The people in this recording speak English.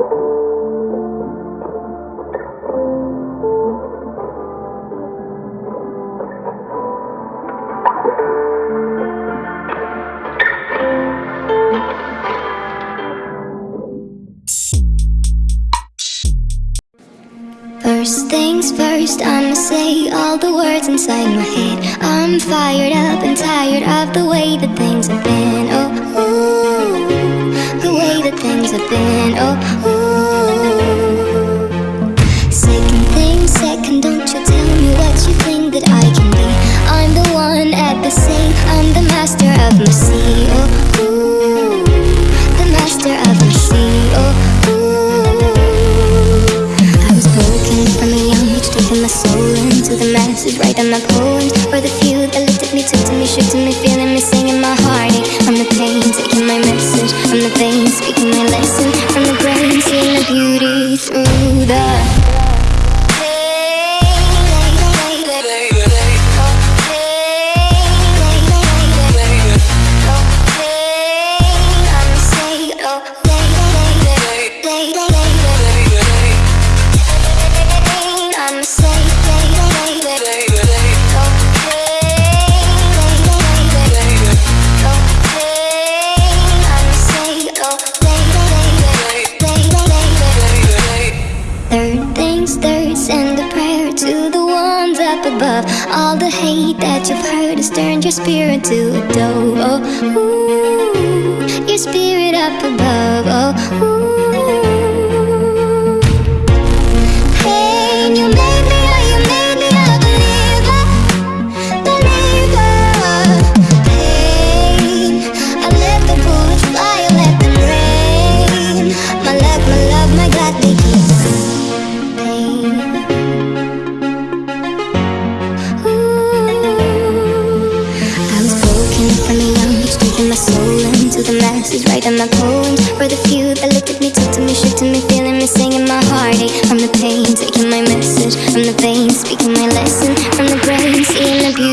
First things first, I'ma say all the words inside my head. I'm fired up and tired of the way that things have been. Have been. Oh, ooh. Second thing, second, don't you tell me what you think that I can be. I'm the one at the same, I'm the master of my sea. Oh, ooh, the master of my sea. Oh, ooh. I was broken from a young age, taking my soul into the masses, writing my poems for the few that at me, took to me, shook to me, feeling me, singing my heartache from the pain, taking my message from the veins, to the ones up above. All the hate that you've heard has turned your spirit to a dove. Oh, ooh, your spirit up above. Oh, ooh. Right in my poems for the few that looked at me, talked to me, shook to me Feeling me, singing my heartache From the pain, taking my message. From the veins, speaking my lesson. From the brain, seeing the beauty.